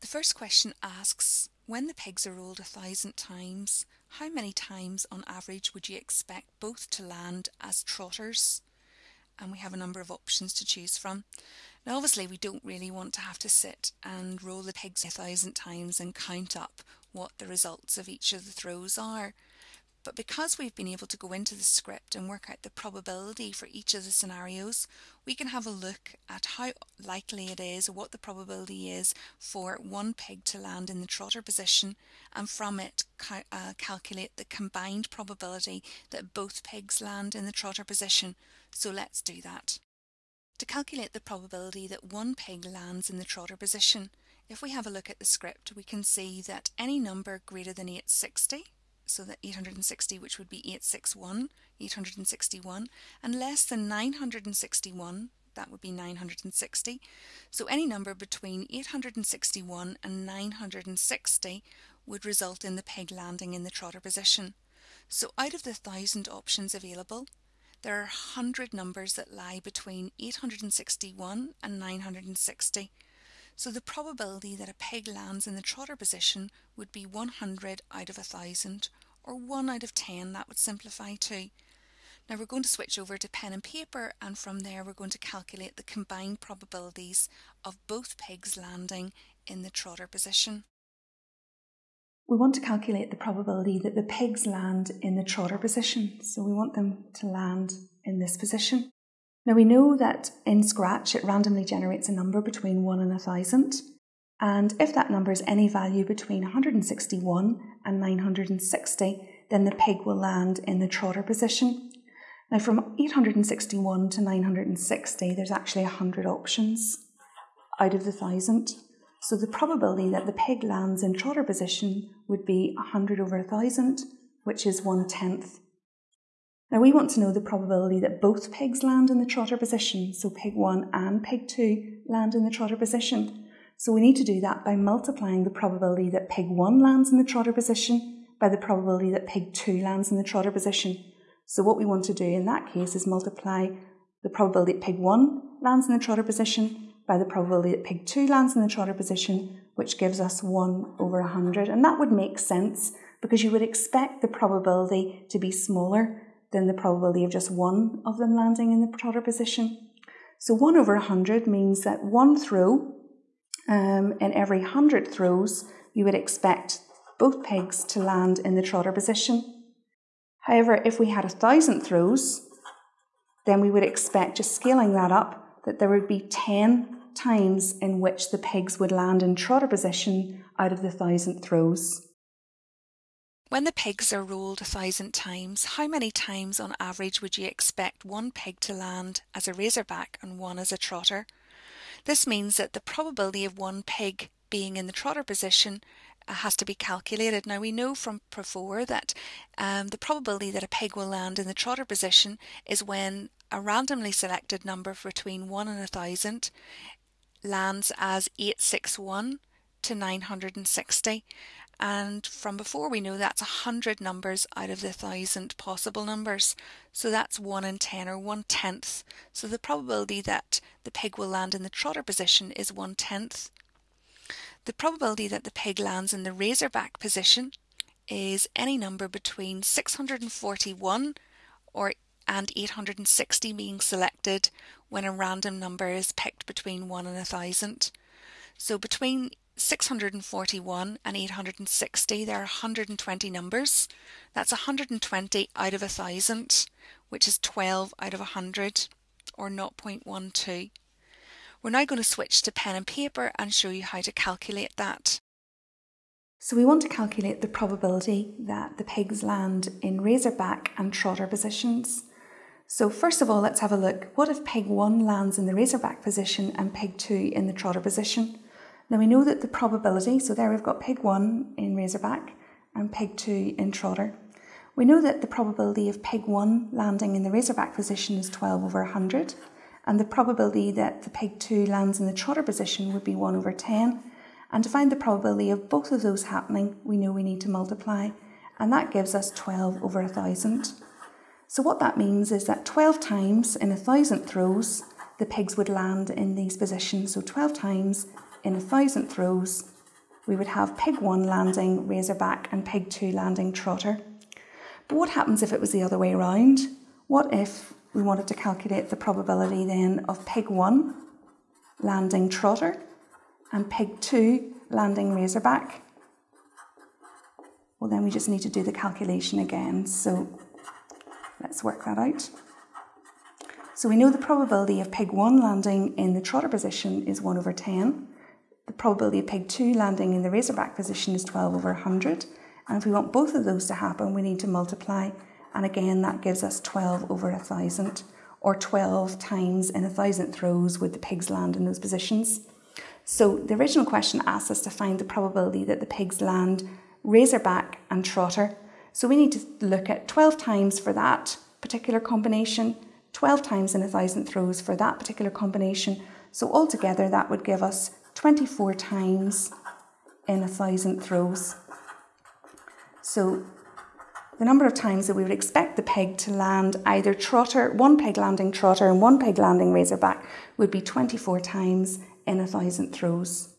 The first question asks, when the pegs are rolled a thousand times, how many times on average would you expect both to land as trotters? And we have a number of options to choose from. Now obviously we don't really want to have to sit and roll the pegs a thousand times and count up what the results of each of the throws are. But because we've been able to go into the script and work out the probability for each of the scenarios, we can have a look at how likely it is or what the probability is for one pig to land in the trotter position and from it uh, calculate the combined probability that both pigs land in the trotter position. So let's do that. To calculate the probability that one pig lands in the trotter position, if we have a look at the script, we can see that any number greater than 860 so that 860 which would be 861, 861 and less than 961 that would be 960. So any number between 861 and 960 would result in the peg landing in the trotter position. So out of the thousand options available, there are 100 numbers that lie between 861 and 960. So the probability that a peg lands in the trotter position would be 100 out of a 1000 or 1 out of 10, that would simplify too. Now we're going to switch over to pen and paper and from there we're going to calculate the combined probabilities of both pigs landing in the trotter position. We want to calculate the probability that the pigs land in the trotter position, so we want them to land in this position. Now we know that in Scratch it randomly generates a number between 1 and 1000 and if that number is any value between 161 and 960 then the pig will land in the trotter position. Now from 861 to 960 there's actually 100 options out of the 1000 so the probability that the pig lands in trotter position would be 100 over 1000 which is one tenth now we want to know the probability that both pigs land in the trotter position, so pig 1 and pig 2 land in the trotter position. So we need to do that by multiplying the probability that pig 1 lands in the trotter position by the probability that pig 2 lands in the trotter position. So what we want to do in that case is multiply the probability that pig 1 lands in the trotter position by the probability that pig 2 lands in the trotter position, which gives us 1 over 100. And that would make sense because you would expect the probability to be smaller than the probability of just one of them landing in the trotter position. So 1 over 100 means that one throw um, in every 100 throws, you would expect both pigs to land in the trotter position. However, if we had a thousand throws, then we would expect, just scaling that up, that there would be 10 times in which the pigs would land in trotter position out of the thousand throws. When the pigs are rolled a thousand times, how many times on average would you expect one pig to land as a razorback and one as a trotter? This means that the probability of one pig being in the trotter position uh, has to be calculated. Now we know from before that um, the probability that a pig will land in the trotter position is when a randomly selected number between 1 and a 1000 lands as 861 to 960 and from before we know that's 100 numbers out of the 1000 possible numbers. So that's 1 in 10 or 1 tenth. So the probability that the pig will land in the trotter position is 1 tenth. The probability that the pig lands in the razorback position is any number between 641 or and 860 being selected when a random number is picked between 1 and 1000 so between 641 and 860, there are 120 numbers. That's 120 out of 1,000, which is 12 out of 100, or 0.12. We're now going to switch to pen and paper and show you how to calculate that. So we want to calculate the probability that the pigs land in razorback and trotter positions. So first of all, let's have a look. What if pig 1 lands in the razorback position and pig 2 in the trotter position? Now we know that the probability, so there we've got pig 1 in Razorback and pig 2 in Trotter. We know that the probability of pig 1 landing in the Razorback position is 12 over 100 and the probability that the pig 2 lands in the Trotter position would be 1 over 10 and to find the probability of both of those happening we know we need to multiply and that gives us 12 over 1000. So what that means is that 12 times in a thousand throws the pigs would land in these positions. So 12 times in a thousand throws, we would have pig 1 landing razorback and pig 2 landing trotter. But what happens if it was the other way around? What if we wanted to calculate the probability then of pig 1 landing trotter and pig 2 landing razorback? Well, then we just need to do the calculation again. So let's work that out. So we know the probability of pig 1 landing in the trotter position is 1 over 10. The probability of pig 2 landing in the razorback position is 12 over 100. And if we want both of those to happen, we need to multiply. And again, that gives us 12 over 1,000, or 12 times in a thousandth rows would the pigs land in those positions. So the original question asked us to find the probability that the pigs land razorback and trotter. So we need to look at 12 times for that particular combination, 12 times in a thousandth rows for that particular combination. So altogether that would give us 24 times in a thousand throws. So the number of times that we would expect the peg to land either trotter, one peg landing trotter and one peg landing razorback would be 24 times in a thousand rows.